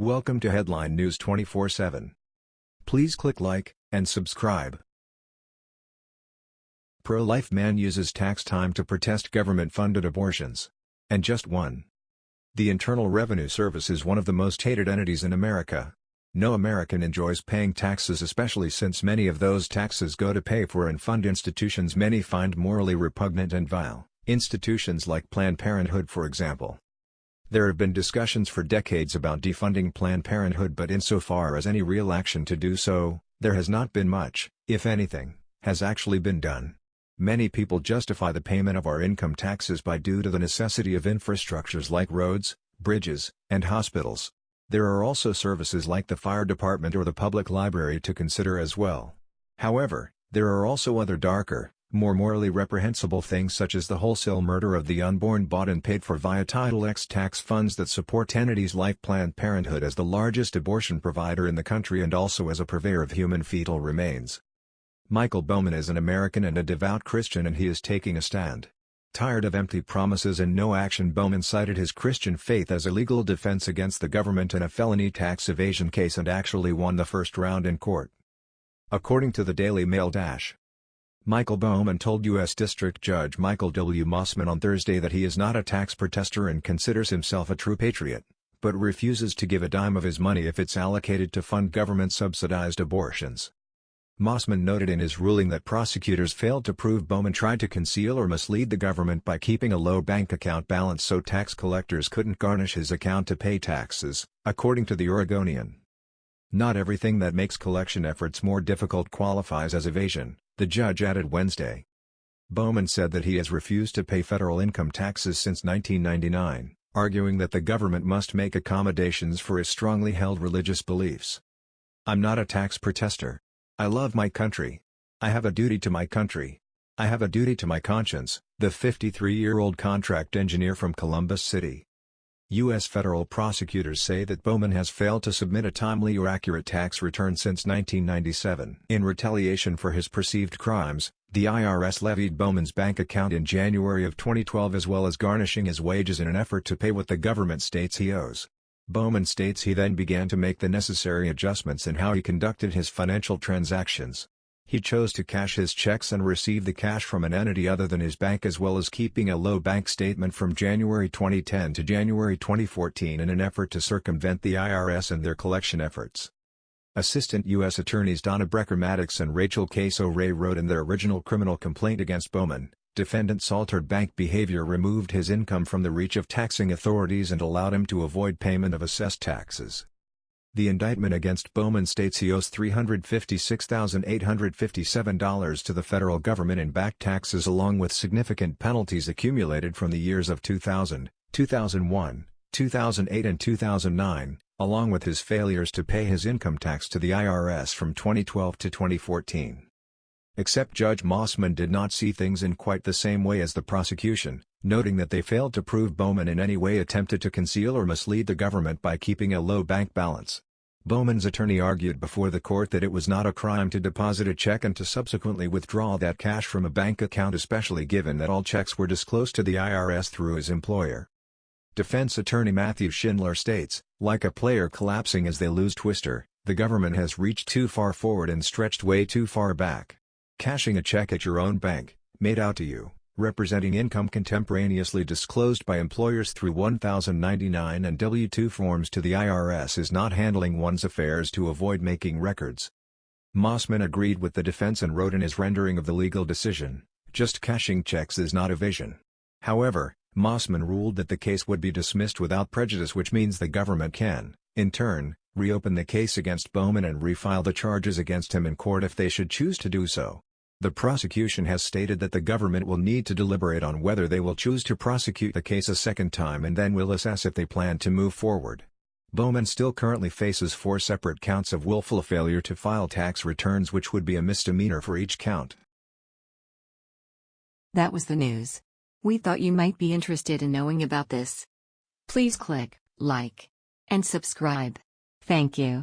Welcome to Headline News 24/7. Please click like and subscribe. Pro-life man uses tax time to protest government-funded abortions. And just one. The Internal Revenue Service is one of the most hated entities in America. No American enjoys paying taxes especially since many of those taxes go to pay for and fund institutions many find morally repugnant and vile, institutions like Planned Parenthood for example. There have been discussions for decades about defunding Planned Parenthood but insofar as any real action to do so, there has not been much, if anything, has actually been done. Many people justify the payment of our income taxes by due to the necessity of infrastructures like roads, bridges, and hospitals. There are also services like the fire department or the public library to consider as well. However, there are also other darker, more morally reprehensible things such as the wholesale murder of the unborn bought and paid for via Title X tax funds that support entities like Planned Parenthood as the largest abortion provider in the country and also as a purveyor of human fetal remains. Michael Bowman is an American and a devout Christian and he is taking a stand. Tired of empty promises and no action Bowman cited his Christian faith as a legal defense against the government in a felony tax evasion case and actually won the first round in court. According to the Daily Mail Dash, Michael Bowman told U.S. District Judge Michael W. Mosman on Thursday that he is not a tax protester and considers himself a true patriot, but refuses to give a dime of his money if it's allocated to fund government-subsidized abortions. Mosman noted in his ruling that prosecutors failed to prove Bowman tried to conceal or mislead the government by keeping a low bank account balance so tax collectors couldn't garnish his account to pay taxes, according to the Oregonian. Not everything that makes collection efforts more difficult qualifies as evasion, the judge added Wednesday. Bowman said that he has refused to pay federal income taxes since 1999, arguing that the government must make accommodations for his strongly held religious beliefs. I'm not a tax protester. I love my country. I have a duty to my country. I have a duty to my conscience, the 53-year-old contract engineer from Columbia City, U.S. federal prosecutors say that Bowman has failed to submit a timely or accurate tax return since 1997. In retaliation for his perceived crimes, the IRS levied Bowman's bank account in January of 2012 as well as garnishing his wages in an effort to pay what the government states he owes. Bowman states he then began to make the necessary adjustments in how he conducted his financial transactions. He chose to cash his checks and receive the cash from an entity other than his bank as well as keeping a low bank statement from January 2010 to January 2014 in an effort to circumvent the IRS and their collection efforts. Assistant U.S. Attorneys Donna Brecker Maddux and Rachel Caso Ray wrote in their original criminal complaint against Bowman, defendant's altered bank behavior removed his income from the reach of taxing authorities and allowed him to avoid payment of assessed taxes. The indictment against Bowman states he owes $356,857 to the federal government in back taxes along with significant penalties accumulated from the years of 2000, 2001, 2008 and 2009, along with his failures to pay his income tax to the IRS from 2012 to 2014. Except Judge Mosman did not see things in quite the same way as the prosecution, noting that they failed to prove Bowman in any way attempted to conceal or mislead the government by keeping a low bank balance. Bowman's attorney argued before the court that it was not a crime to deposit a check and to subsequently withdraw that cash from a bank account especially given that all checks were disclosed to the IRS through his employer. Defense attorney Matthew Schindler states, like a player collapsing as they lose Twister, the government has reached too far forward and stretched way too far back. Cashing a check at your own bank, made out to you, representing income contemporaneously disclosed by employers through 1099 and W-2 forms to the IRS is not handling one's affairs to avoid making records. Mosman agreed with the defense and wrote in his rendering of the legal decision, just cashing checks is not evasion. However, Mosman ruled that the case would be dismissed without prejudice which means the government can, in turn, reopen the case against Bowman and refile the charges against him in court if they should choose to do so. The prosecution has stated that the government will need to deliberate on whether they will choose to prosecute the case a second time and then will assess if they plan to move forward. Bowman still currently faces four separate counts of willful failure to file tax returns which would be a misdemeanor for each count. That was the news. We thought you might be interested in knowing about this. Please click like and subscribe. Thank you.